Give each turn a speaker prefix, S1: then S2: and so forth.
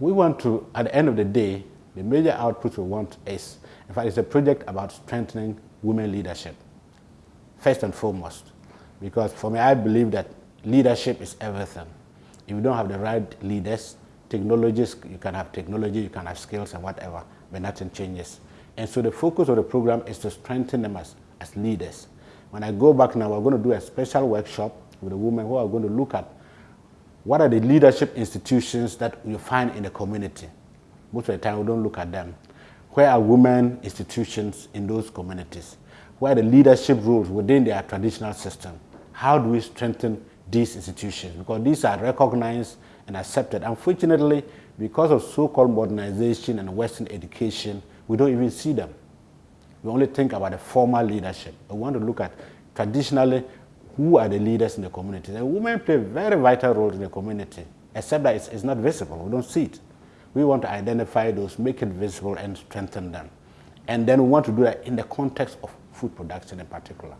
S1: We want to, at the end of the day, the major output we want is, in fact, it's a project about strengthening women leadership, first and foremost. Because for me, I believe that leadership is everything. If you don't have the right leaders, technologies, you can have technology, you can have skills and whatever, but nothing changes. And so the focus of the program is to strengthen them as, as leaders. When I go back now, we're going to do a special workshop with the women who are going to look at what are the leadership institutions that you find in the community. Most of the time, we don't look at them. Where are women institutions in those communities? Where are the leadership roles within their traditional system? How do we strengthen these institutions? Because these are recognized and accepted. Unfortunately, because of so-called modernization and Western education, we don't even see them. We only think about the formal leadership. We want to look at traditionally who are the leaders in the community. And women play very vital roles in the community, except that it's, it's not visible. We don't see it. We want to identify those, make it visible, and strengthen them. And then we want to do that in the context of food production in particular.